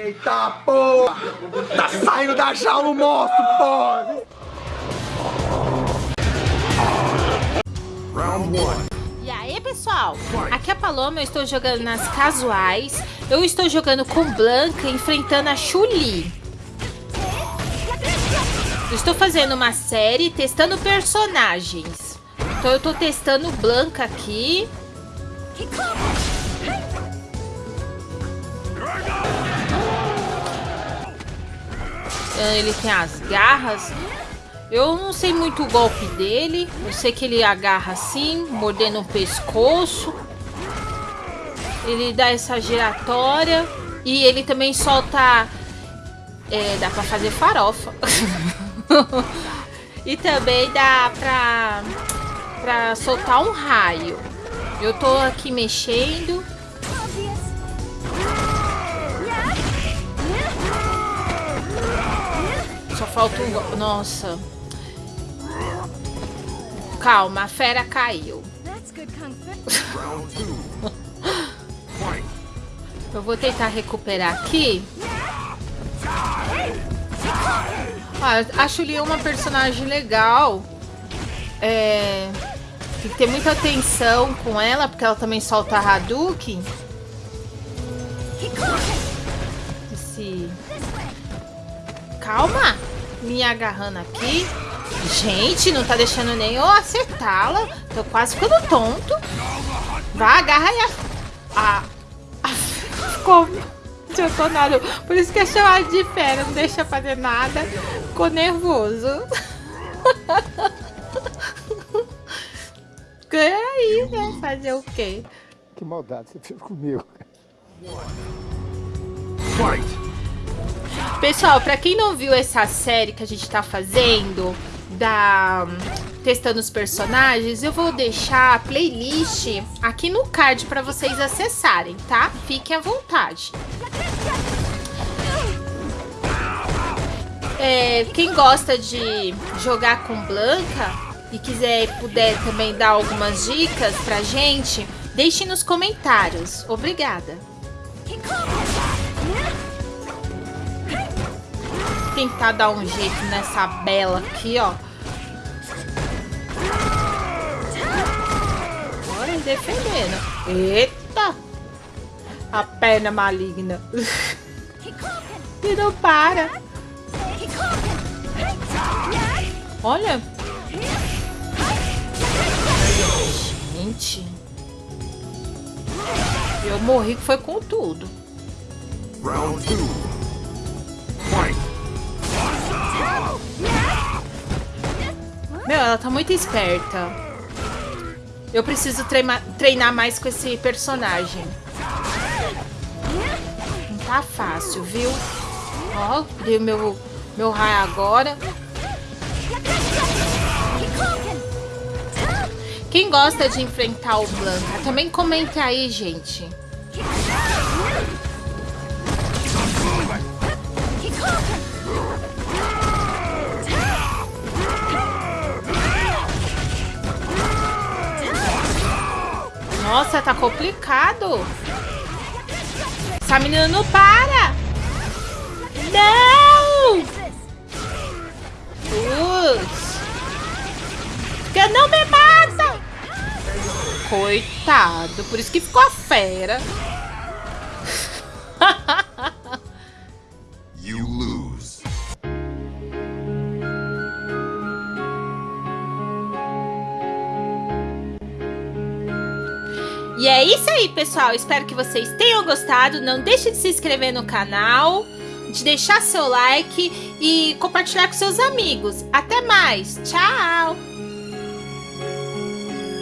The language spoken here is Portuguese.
Eita porra! Tá saindo da jaula o monstro, porra! Round one. E aí, pessoal? Aqui é a Paloma, eu estou jogando nas casuais. Eu estou jogando com Blanca, enfrentando a Chuli. Estou fazendo uma série testando personagens. Então eu estou testando Blanca aqui. Ele tem as garras. Eu não sei muito o golpe dele. Eu sei que ele agarra assim, mordendo o pescoço. Ele dá essa giratória. E ele também solta... É, dá pra fazer farofa. e também dá pra, pra soltar um raio. Eu tô aqui mexendo. Só falta um... Nossa. Calma, a fera caiu. Eu vou tentar recuperar aqui. Ah, a Chuli é uma personagem legal. É... Tem que ter muita atenção com ela, porque ela também solta Hadouken. Esse... Calma! Me agarrando aqui. Gente, não tá deixando nem eu acertá-la. Tô quase ficando tonto. Vai, agarra aí a... a... a... Ficou nada. Por isso que é chamado de fera. Não deixa fazer nada. Ficou nervoso. Ganha aí, né? Fazer o quê? Que maldade você fez comigo. Pessoal, pra quem não viu essa série que a gente tá fazendo da testando os personagens, eu vou deixar a playlist aqui no card para vocês acessarem, tá? Fiquem à vontade. É, quem gosta de jogar com Blanca e quiser puder também dar algumas dicas pra gente, deixe nos comentários. Obrigada tentar dar um jeito nessa bela aqui, ó. Bora defendendo. Eita! A perna maligna. e não para. Olha. Gente. Eu morri que foi com tudo. Round Meu, ela tá muito esperta. Eu preciso treinar, mais com esse personagem. Não tá fácil, viu? Ó, dei o meu, meu raio agora. Quem gosta de enfrentar o Blanca, também comenta aí, gente. Nossa, tá complicado. Essa menina não para. Não! Putz. Que não me mata. Coitado. Por isso que ficou a fera. E é isso aí, pessoal. Espero que vocês tenham gostado. Não deixe de se inscrever no canal, de deixar seu like e compartilhar com seus amigos. Até mais. Tchau!